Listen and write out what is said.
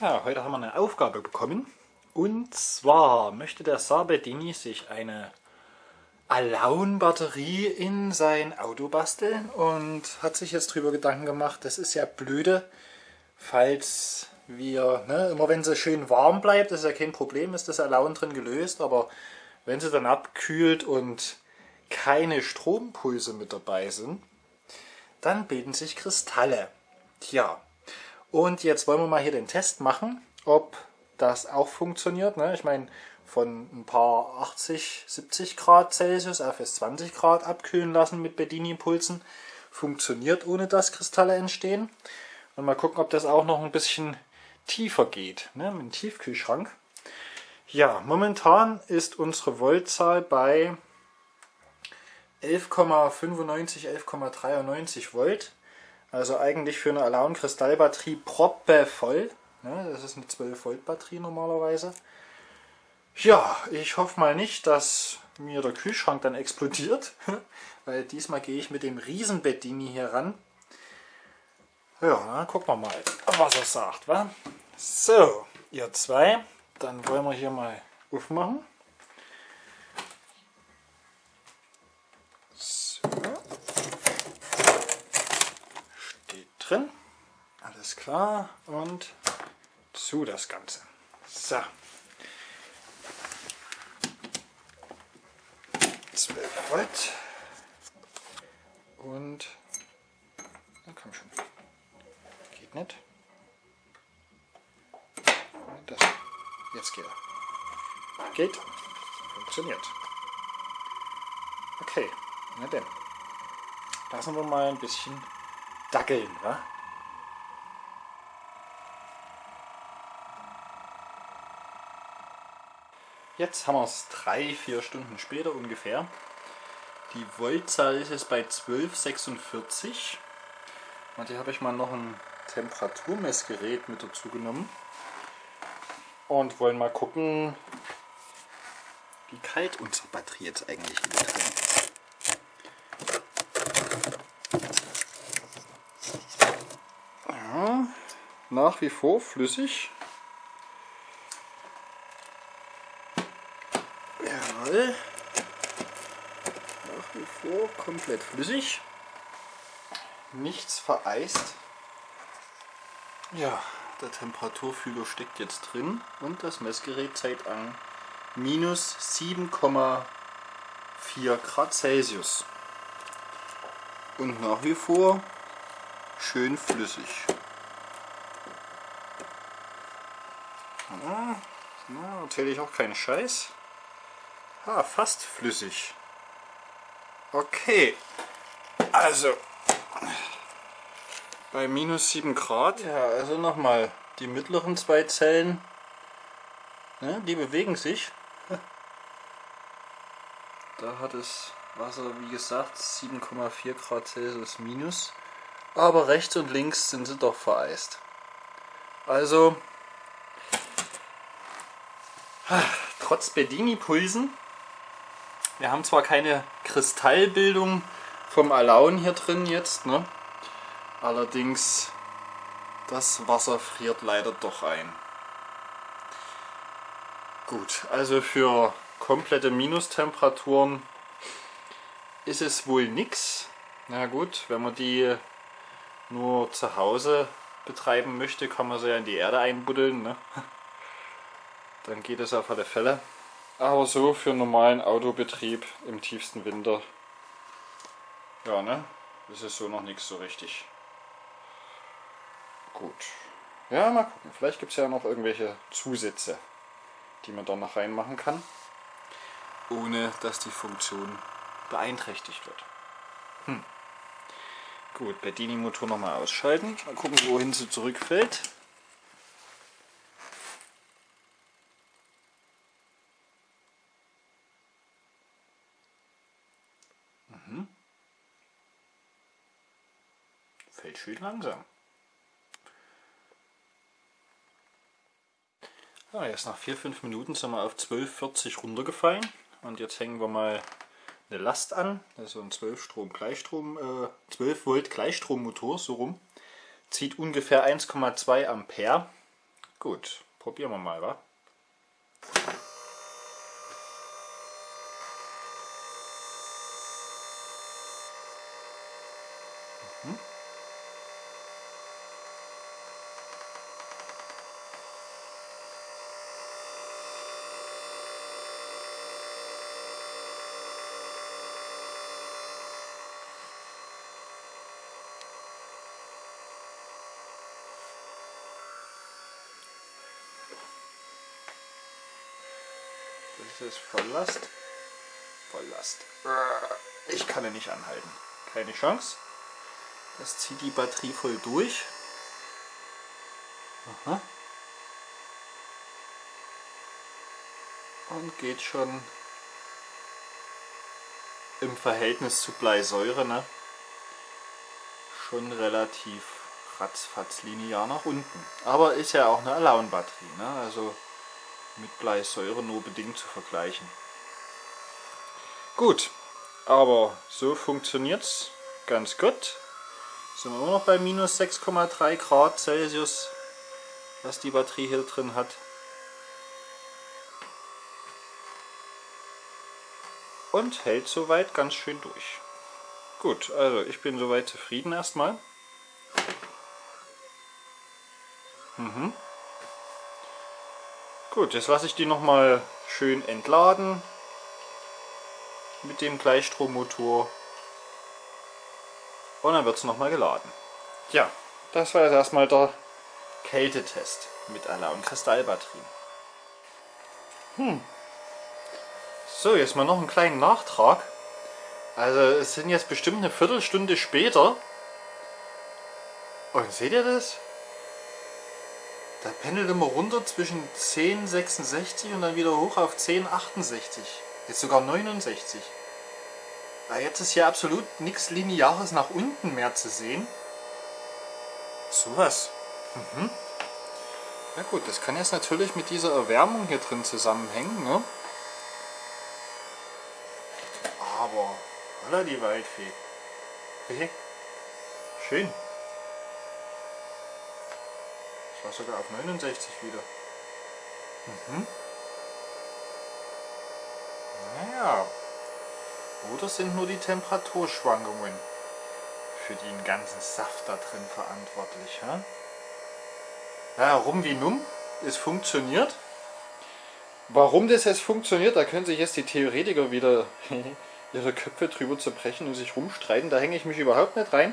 Ja, heute haben wir eine Aufgabe bekommen. Und zwar möchte der Sabedini sich eine Alaun-Batterie in sein Auto basteln und hat sich jetzt darüber Gedanken gemacht, das ist ja blöde, falls wir, ne, immer wenn sie schön warm bleibt, ist ja kein Problem, ist das Alaun drin gelöst, aber wenn sie dann abkühlt und keine Strompulse mit dabei sind, dann bilden sich Kristalle. Tja, und jetzt wollen wir mal hier den Test machen, ob das auch funktioniert. Ne? Ich meine, von ein paar 80, 70 Grad Celsius auf bis 20 Grad abkühlen lassen mit Bedini-Impulsen funktioniert, ohne dass Kristalle entstehen. Und mal gucken, ob das auch noch ein bisschen tiefer geht, ne? mit dem Tiefkühlschrank. Ja, momentan ist unsere Voltzahl bei 11,95, 11,93 Volt. Also eigentlich für eine Alaun Kristallbatterie proppe voll. Ne, das ist eine 12 Volt Batterie normalerweise. Ja, ich hoffe mal nicht, dass mir der Kühlschrank dann explodiert. Weil diesmal gehe ich mit dem Riesenbettini hier ran. Ja, dann gucken wir mal, was er sagt. Wa? So, ihr zwei, dann wollen wir hier mal aufmachen. drin. Alles klar. Und zu das Ganze. So. 12 Volt. Und na komm schon. Geht nicht. Das. Jetzt geht er. Geht. Funktioniert. Okay. Na denn. Lassen wir mal ein bisschen dackeln, wa? Jetzt haben wir es drei, vier Stunden später ungefähr. Die Voltzahl ist jetzt bei 12,46 und hier habe ich mal noch ein Temperaturmessgerät mit dazu genommen und wollen mal gucken, wie kalt unsere Batterie jetzt eigentlich ist. nach wie vor flüssig. Jawohl. Nach wie vor komplett flüssig. Nichts vereist. Ja, der Temperaturfühler steckt jetzt drin und das Messgerät zeigt an minus 7,4 Grad Celsius. Und nach wie vor schön flüssig. Ah, na, erzähle ich auch keinen Scheiß. Ah, fast flüssig. Okay. Also. Bei minus 7 Grad. Ja, also nochmal. Die mittleren zwei Zellen. Ne, die bewegen sich. Da hat das Wasser, wie gesagt, 7,4 Grad Celsius minus. Aber rechts und links sind sie doch vereist. Also trotz Bedini-Pulsen, wir haben zwar keine Kristallbildung vom Alaun hier drin jetzt, ne? allerdings das Wasser friert leider doch ein. Gut, also für komplette Minustemperaturen ist es wohl nichts. Na gut, wenn man die nur zu Hause betreiben möchte, kann man sie ja in die Erde einbuddeln. Ne? dann geht es auf alle Fälle. Aber so für normalen Autobetrieb im tiefsten Winter, ja ne, ist es so noch nichts so richtig. Gut. Ja, mal gucken. Vielleicht gibt es ja noch irgendwelche Zusätze, die man da noch reinmachen kann, ohne dass die Funktion beeinträchtigt wird. Hm. Gut, Bedini-Motor nochmal ausschalten. Mal gucken, wohin sie zurückfällt. Schön langsam. Ja, jetzt nach 4-5 Minuten sind wir auf 12,40 runtergefallen und jetzt hängen wir mal eine Last an, das ist so ein 12 Strom Gleichstrom, äh, 12 Volt Gleichstrommotor, so rum, zieht ungefähr 1,2 Ampere Gut, probieren wir mal, wa? Das ist Volllast. Volllast. Ich kann ihn nicht anhalten. Keine Chance. Das zieht die Batterie voll durch. Aha. Und geht schon im Verhältnis zu Bleisäure ne? schon relativ ratzfatz linear nach unten. Aber ist ja auch eine Alone-Batterie. Ne? Also mit Bleisäure nur bedingt zu vergleichen. Gut, aber so funktioniert es ganz gut. Sind wir immer noch bei minus 6,3 Grad Celsius, was die Batterie hier drin hat. Und hält soweit ganz schön durch. Gut, also ich bin soweit zufrieden erstmal. Mhm. Gut, jetzt lasse ich die nochmal schön entladen mit dem Gleichstrommotor und dann wird es nochmal geladen. Ja, das war jetzt erstmal der Kältetest mit Alarm Kristallbatterien. Hm. So, jetzt mal noch einen kleinen Nachtrag. Also es sind jetzt bestimmt eine Viertelstunde später. Und seht ihr das? Da pendelt immer runter zwischen 10,66 und dann wieder hoch auf 10,68. Jetzt sogar 69. Ja, jetzt ist hier absolut nichts Lineares nach unten mehr zu sehen. Sowas. Mhm. Ja gut, das kann jetzt natürlich mit dieser Erwärmung hier drin zusammenhängen. Ne? Aber, holla die Waldfee. Okay. Schön. War sogar auf 69 wieder. Mhm. Naja. Oder sind nur die Temperaturschwankungen für den ganzen Saft da drin verantwortlich? Ja, ja rum wie numm. Es funktioniert. Warum das jetzt funktioniert, da können sich jetzt die Theoretiker wieder ihre Köpfe drüber zerbrechen und sich rumstreiten. Da hänge ich mich überhaupt nicht rein.